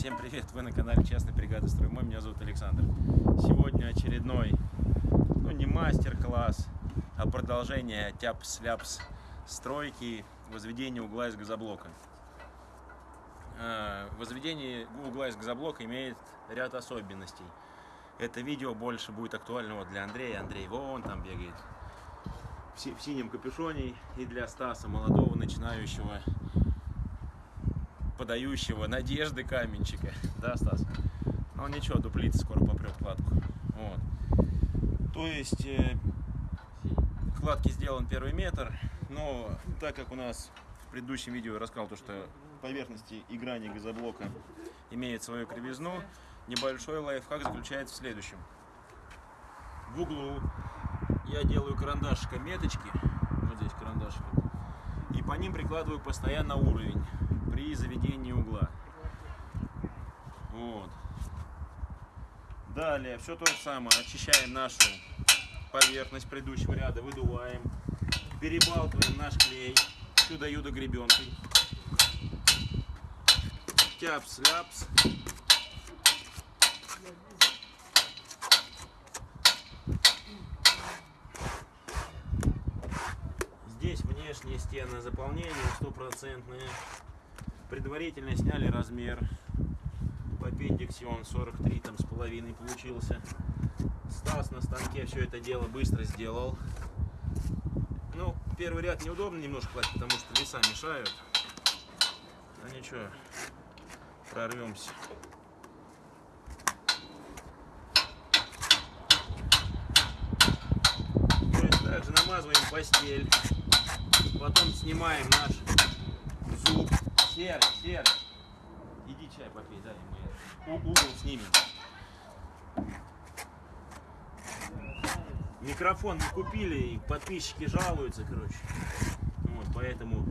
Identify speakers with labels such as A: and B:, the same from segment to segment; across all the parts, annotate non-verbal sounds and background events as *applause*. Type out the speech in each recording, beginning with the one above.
A: Всем привет, вы на канале Частной бригады Строймой, меня зовут Александр. Сегодня очередной, ну не мастер-класс, а продолжение тяпс-ляпс стройки возведения угла из газоблока. А, Возведение угла из газоблока имеет ряд особенностей. Это видео больше будет актуально вот для Андрея. Андрей вон там бегает в синем капюшоне и для Стаса, молодого начинающего подающего надежды каменщика. Да, Стас? Ну ничего, дуплица скоро попрет кладку. Вот. То есть э, кладки сделан первый метр, но так как у нас в предыдущем видео я рассказал то, что поверхности и грани газоблока имеют свою кривизну, небольшой лайфхак заключается в следующем. В углу я делаю карандашиком меточки, вот здесь карандашиком, и по ним прикладываю постоянно уровень при заведении угла. Вот. Далее все то же самое. Очищаем нашу поверхность предыдущего ряда, выдуваем, перебалтываем наш клей чудо-юдо гребенкой. Тяпс-ляпс. Здесь внешние стены заполнения стопроцентные. Предварительно сняли размер. В аппендиксе он 43 там с половиной получился. Стас на станке все это дело быстро сделал. Ну, первый ряд неудобно немножко класть, потому что веса мешают. Ну ничего, прорвемся. Есть также намазываем постель. Потом снимаем наш зуб. Серый, серый. Иди чай попей, дай мы у- угол снимем. Микрофон не купили, и подписчики жалуются, короче. Вот, поэтому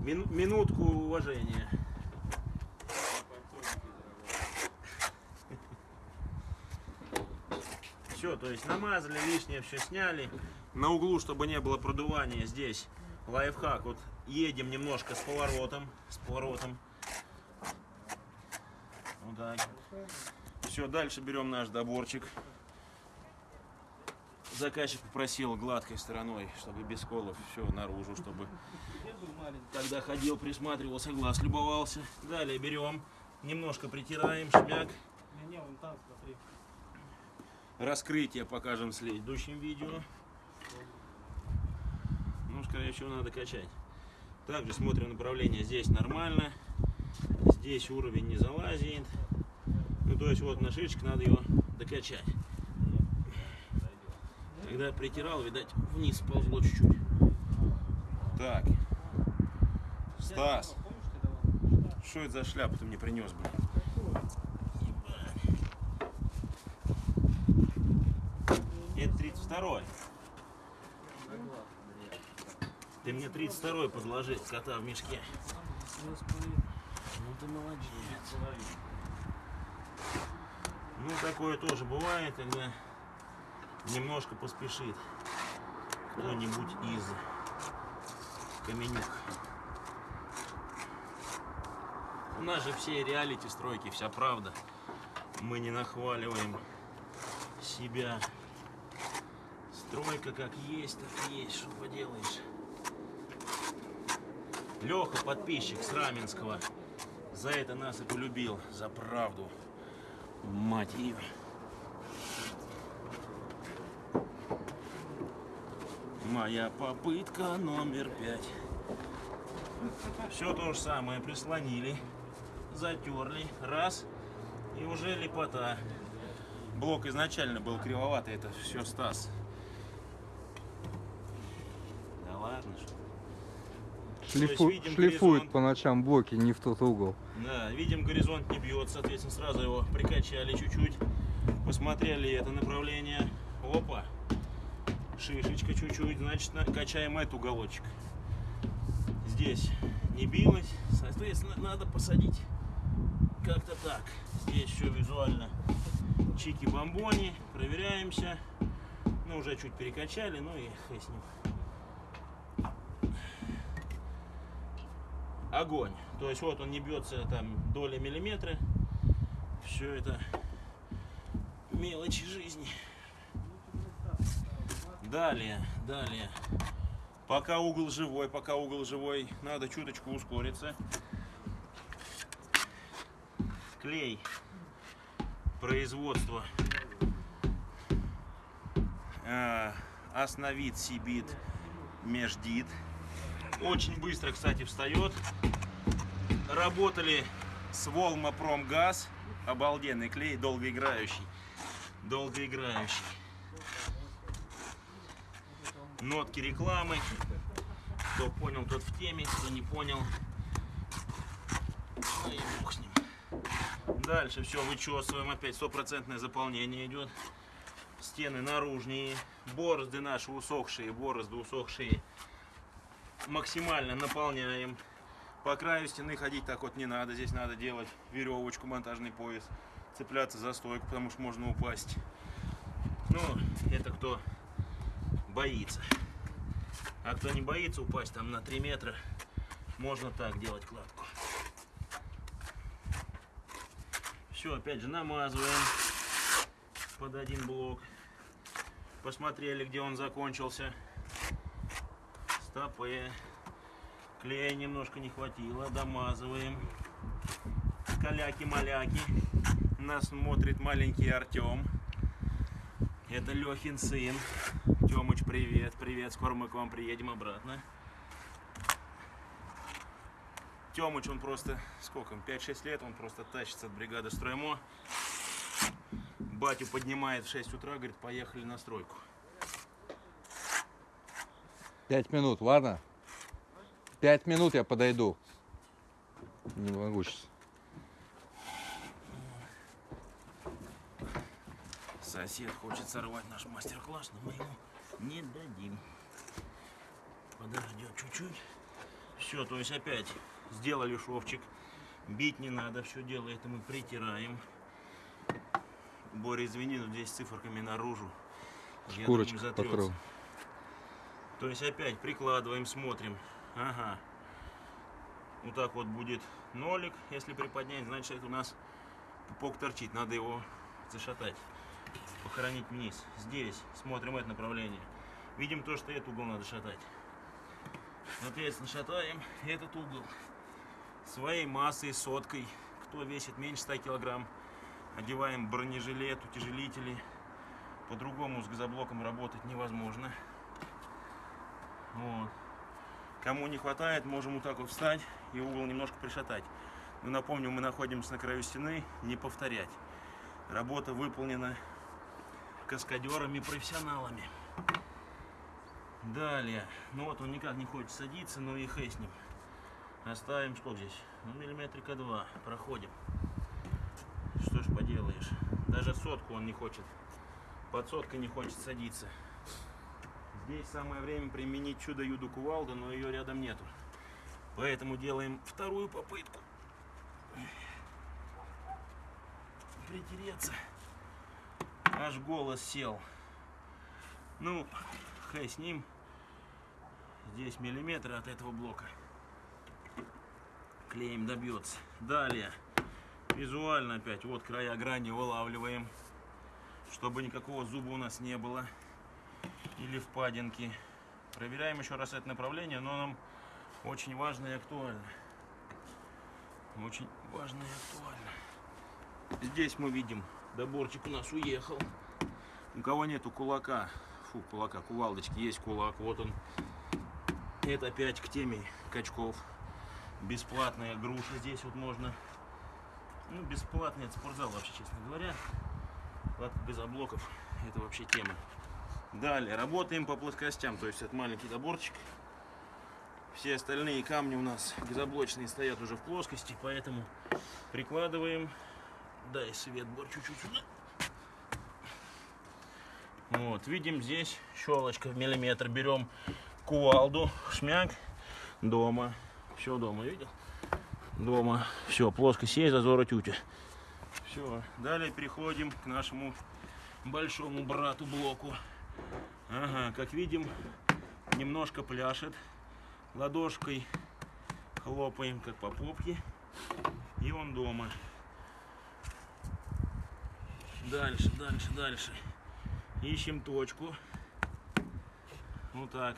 A: мину- минутку уважения. Все, то есть намазали, лишнее все сняли. На углу, чтобы не было продувания, здесь лайфхак. Вот едем немножко с поворотом, с поворотом. Вот так. Все, дальше берем наш доборчик. Заказчик попросил гладкой стороной, чтобы без колов все наружу, чтобы когда ходил, присматривался, глаз любовался. Далее берем, немножко притираем, шмяк. Раскрытие покажем в следующем видео. Ну, скорее всего, надо качать. Также смотрим направление. Здесь нормально. Здесь уровень не залазит. Ну, то есть, вот на шишечке надо его докачать. Когда притирал, видать, вниз ползло чуть-чуть. Так. Стас, что это за шляпу ты мне принес, блин? Это 32-й. Ты мне 32-й подложи, кота в мешке. Ну ты молодец. Ну такое тоже бывает, когда немножко поспешит кто-нибудь из каменюк. У нас же все реалити стройки, вся правда. Мы не нахваливаем себя. Стройка как есть, так есть, что поделаешь. Леха, подписчик с Раменского, за это нас и полюбил, за правду. Мать ее. Моя попытка номер пять. Все то же самое прислонили, затерли, раз, и уже лепота. Блок изначально был кривоватый, это все Стас. Да ладно, что.
B: Шлифу-
A: видим
B: шлифует
A: горизонт.
B: по ночам блоки не в тот угол.
A: Да, видим, горизонт не бьет, соответственно, сразу его прикачали чуть-чуть, посмотрели это направление. Опа, шишечка чуть-чуть, значит, на- качаем этот уголочек. Здесь не билось, соответственно, надо посадить как-то так. Здесь все визуально чики-бомбони, проверяемся. Ну, уже чуть перекачали, ну и хай с ним. Огонь. То есть вот он не бьется там доли миллиметра. Все это мелочи жизни. Далее, далее. Пока угол живой, пока угол живой, надо чуточку ускориться. Клей. Производство. А, Основит, сибит, междит. Очень быстро, кстати, встает. Работали с Волма Промгаз. Обалденный клей, долгоиграющий. Долгоиграющий. Нотки рекламы. Кто понял, тот в теме. Кто не понял, ну бог с ним. Дальше все вычесываем. Опять стопроцентное заполнение идет. Стены наружнее. Борозды наши усохшие, борозды усохшие. Максимально наполняем. По краю стены ходить так вот не надо. Здесь надо делать веревочку, монтажный пояс. Цепляться за стойку, потому что можно упасть. Ну, это кто боится. А кто не боится упасть там на 3 метра, можно так делать кладку. Все, опять же, намазываем под один блок. Посмотрели, где он закончился. Стопы. Клея немножко не хватило. Домазываем. Каляки-маляки. Нас смотрит маленький Артем. Это Лехин сын. Тёмыч, привет, привет. Скоро мы к вам приедем обратно. Тёмыч, он просто, сколько, 5-6 лет, он просто тащится от бригады строймо. Батю поднимает в 6 утра, говорит, поехали на стройку.
B: Пять минут, ладно? Пять минут я подойду. Не могу сейчас.
A: Сосед хочет сорвать наш мастер-класс, но мы ему не дадим. Подождет чуть-чуть. Все, то есть опять сделали шовчик. Бить не надо, все дело это мы притираем. Боря, извини, но здесь циферками наружу. Затрется.
B: покрыл.
A: То есть опять прикладываем, смотрим. Ага. Вот так вот будет нолик. Если приподнять, значит у нас пупок торчит. Надо его зашатать. Похоронить вниз. Здесь смотрим это направление. Видим то, что этот угол надо шатать. Соответственно, шатаем этот угол. Своей массой, соткой. Кто весит меньше 100 килограмм, одеваем бронежилет, утяжелители. По-другому с газоблоком работать невозможно. Вот. Кому не хватает, можем вот так вот встать и угол немножко пришатать. Но напомню, мы находимся на краю стены, не повторять. Работа выполнена каскадерами, профессионалами. Далее. Ну вот он никак не хочет садиться, но и ним. Оставим сколько здесь? Ну, миллиметрика два. Проходим. Что ж поделаешь. Даже сотку он не хочет. Под соткой не хочет садиться. Здесь самое время применить чудо-юду кувалду, но ее рядом нету. Поэтому делаем вторую попытку. Притереться. Аж голос сел. Ну, хай с ним. Здесь миллиметр от этого блока. Клеем добьется. Далее. Визуально опять. Вот края грани вылавливаем. Чтобы никакого зуба у нас не было. Или впадинки. Проверяем еще раз это направление, но нам очень важно и актуально. Очень важно и актуально. Здесь мы видим, доборчик у нас уехал. У кого нету кулака, фу, кулака, кувалдочки, есть кулак, вот он. Это опять к теме качков. Бесплатная груша здесь вот можно. Ну, бесплатный это спортзал вообще, честно говоря. Кладка газоблоков, это вообще тема. Далее, работаем по плоскостям, то есть это маленький доборчик. Все остальные камни у нас газоблочные стоят уже в плоскости, поэтому прикладываем. Дай свет, Бор, чуть-чуть. Вот, видим здесь щелочка в миллиметр. Берем кувалду, шмяк, дома. Все дома, видел? Дома. Все, плоскость есть, зазора тютя. Все, далее переходим к нашему большому брату блоку. Ага, как видим, немножко пляшет. Ладошкой Хлопаем как по попке. И он дома. Дальше, дальше, дальше. Ищем точку. Вот так.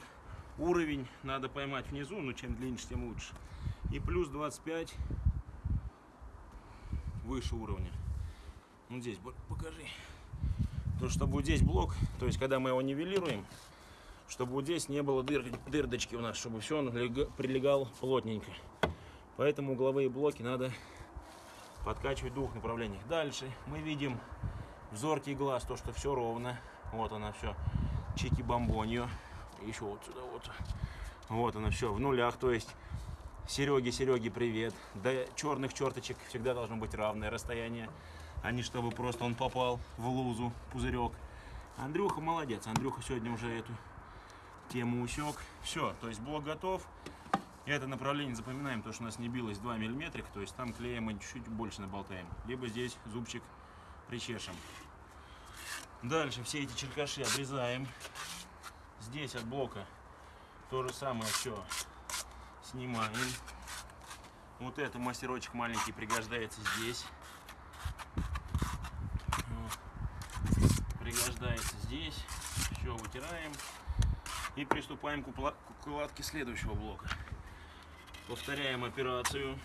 A: Уровень надо поймать внизу, но чем длиннее, тем лучше. И плюс 25 выше уровня. Ну здесь покажи. То, чтобы вот здесь блок, то есть когда мы его нивелируем, чтобы вот здесь не было дыр, дырдочки у нас, чтобы все он лег- прилегал плотненько. Поэтому угловые блоки надо подкачивать в двух направлениях. Дальше мы видим взоркий глаз, то, что все ровно. Вот она все. Чики бомбонью. Еще вот сюда вот. Вот она все в нулях, то есть Сереге, Сереге, привет. До черных черточек всегда должно быть равное расстояние, а не чтобы просто он попал в лузу, пузырек. Андрюха молодец. Андрюха сегодня уже эту тему усек. Все, то есть блок готов. Это направление запоминаем, то, что у нас не билось 2 миллиметрика, то есть там клея мы чуть-чуть больше наболтаем. Либо здесь зубчик причешем. Дальше все эти черкаши обрезаем. Здесь от блока то же самое все снимаем. Вот это мастерочек маленький пригождается здесь. Вот. Пригождается здесь. Все вытираем. И приступаем к укладке следующего блока. Повторяем операцию.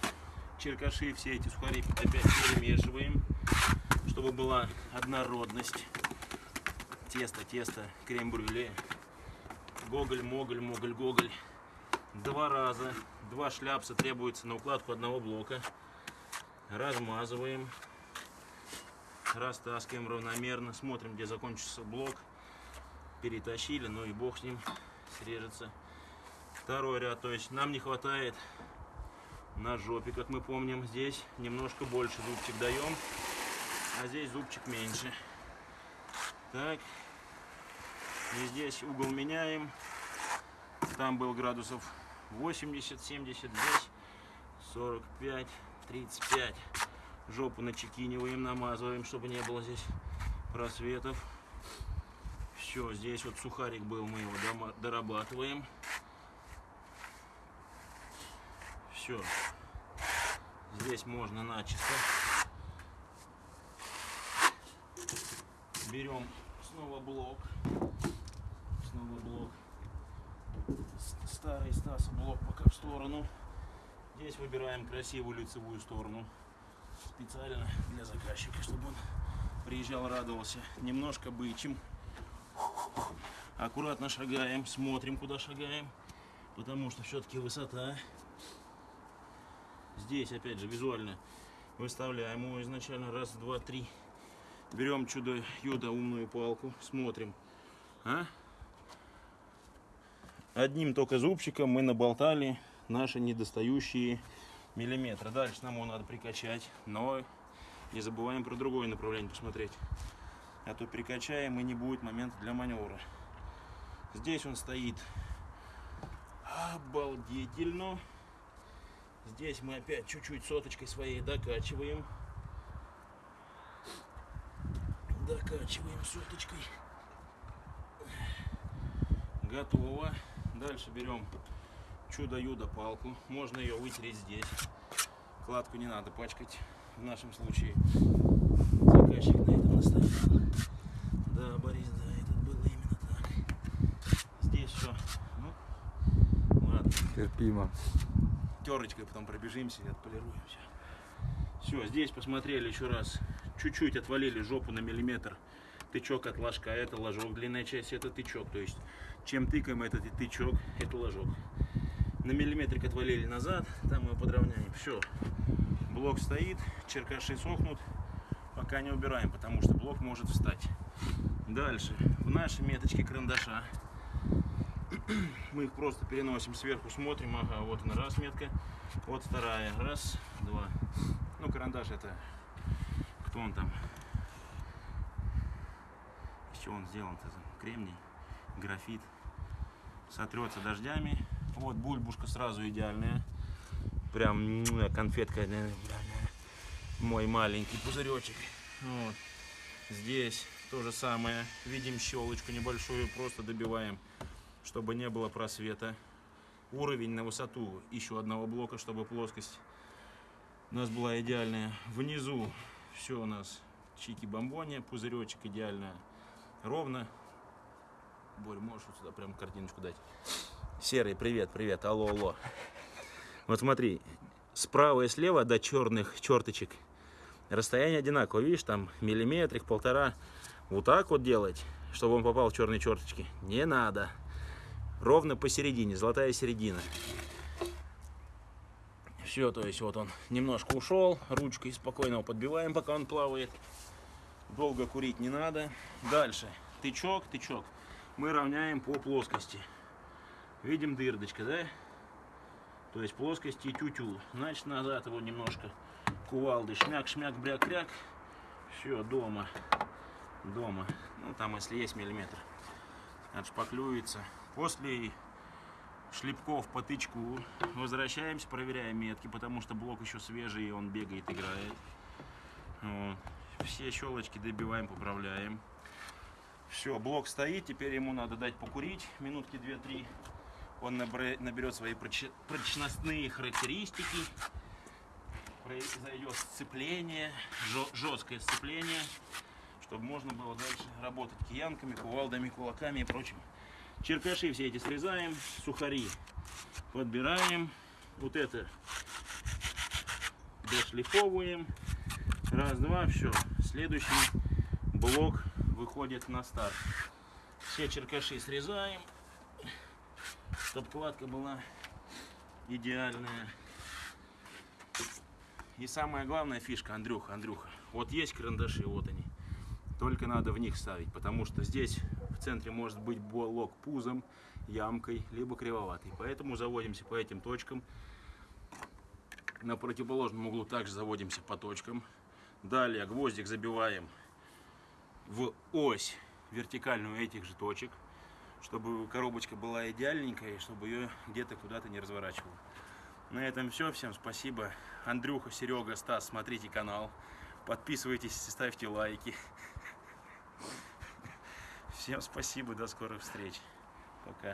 A: Черкаши все эти сухари опять перемешиваем, чтобы была однородность. Тесто, тесто, крем-брюле. Гоголь, моголь, моголь, гоголь. Два раза. Два шляпса требуется на укладку одного блока. Размазываем. Растаскиваем равномерно. Смотрим, где закончится блок. Перетащили, ну и бог с ним. Срежется. Второй ряд. То есть нам не хватает на жопе, как мы помним. Здесь немножко больше зубчик даем. А здесь зубчик меньше. Так. И здесь угол меняем. Там был градусов 80, 70, здесь 45, 35. Жопу начекиниваем, намазываем, чтобы не было здесь просветов. Все, здесь вот сухарик был, мы его дорабатываем. Все. Здесь можно начисто. Берем снова блок. Снова блок. Старый Стаса блок пока в сторону. Здесь выбираем красивую лицевую сторону. Специально для заказчика, чтобы он приезжал, радовался. Немножко бычим. Аккуратно шагаем, смотрим, куда шагаем. Потому что все-таки высота. Здесь, опять же, визуально выставляем его изначально. Раз, два, три. Берем чудо-юдо умную палку, смотрим. А? Одним только зубчиком мы наболтали наши недостающие миллиметры. Дальше нам его надо прикачать, но не забываем про другое направление посмотреть. А то прикачаем и не будет момента для маневра. Здесь он стоит обалдительно. Здесь мы опять чуть-чуть соточкой своей докачиваем. Докачиваем соточкой. Готово. Дальше берем чудо-юдо палку. Можно ее вытереть здесь. Кладку не надо пачкать в нашем случае. Заказчик на этом настоял. Да, Борис, да, это было именно так. Здесь все. Ну, ладно.
B: Терпимо.
A: Терочкой потом пробежимся и отполируем все. Все, здесь посмотрели еще раз. Чуть-чуть отвалили жопу на миллиметр. Тычок от ложка, это ложок. Длинная часть это тычок. То есть, чем тыкаем этот тычок, это ложок. На миллиметрик отвалили назад, там мы подровняем. Все. Блок стоит, черкаши сохнут. Пока не убираем, потому что блок может встать. Дальше. В наши меточки карандаша. *clears throat* Мы их просто переносим сверху, смотрим, ага, вот она раз метка, вот вторая, раз, два. Ну, карандаш это, кто он там, из чего он сделан-то, кремний, графит, сотрется дождями. Вот бульбушка сразу идеальная, прям конфетка, мой маленький пузыречек. Вот. Здесь то же самое, видим щелочку небольшую, просто добиваем чтобы не было просвета. уровень на высоту еще одного блока, чтобы плоскость у нас была идеальная. Внизу все у нас чики-бомбони, пузыречек идеально ровно. Борь, можешь вот сюда прям картиночку дать? Серый, привет, привет, алло, алло. Вот смотри, справа и слева до черных черточек расстояние одинаковое, видишь, там миллиметрик, полтора. Вот так вот делать, чтобы он попал в черные черточки, не надо. Ровно посередине, золотая середина. Все, то есть вот он немножко ушел, ручкой спокойно его подбиваем, пока он плавает. Долго курить не надо. Дальше, тычок, тычок. Мы равняем по плоскости. Видим дырочка, да? То есть плоскости тю-тю. Значит, назад его немножко кувалды. Шмяк, шмяк, бряк, кряк. Все, дома. Дома. Ну, там, если есть миллиметр. Отшпаклюется. После шлепков по тычку возвращаемся, проверяем метки, потому что блок еще свежий, и он бегает, играет. Вот. Все щелочки добиваем, поправляем. Все, блок стоит, теперь ему надо дать покурить минутки 2-3. Он наберет свои прочностные характеристики. Произойдет сцепление, жесткое сцепление, чтобы можно было дальше работать киянками, кувалдами, кулаками и прочим. Черкаши все эти срезаем, сухари подбираем. Вот это дошлифовываем. Раз, два, все. Следующий блок выходит на старт. Все черкаши срезаем, чтобы кладка была идеальная. И самая главная фишка, Андрюха, Андрюха, вот есть карандаши, вот они. Только надо в них ставить, потому что здесь в центре может быть блок пузом, ямкой, либо кривоватый. Поэтому заводимся по этим точкам. На противоположном углу также заводимся по точкам. Далее гвоздик забиваем в ось вертикальную этих же точек, чтобы коробочка была идеальненькая, и чтобы ее где-то куда-то не разворачивало. На этом все. Всем спасибо. Андрюха, Серега, Стас, смотрите канал. Подписывайтесь, ставьте лайки. *laughs* Всем спасибо, до скорых встреч. Пока.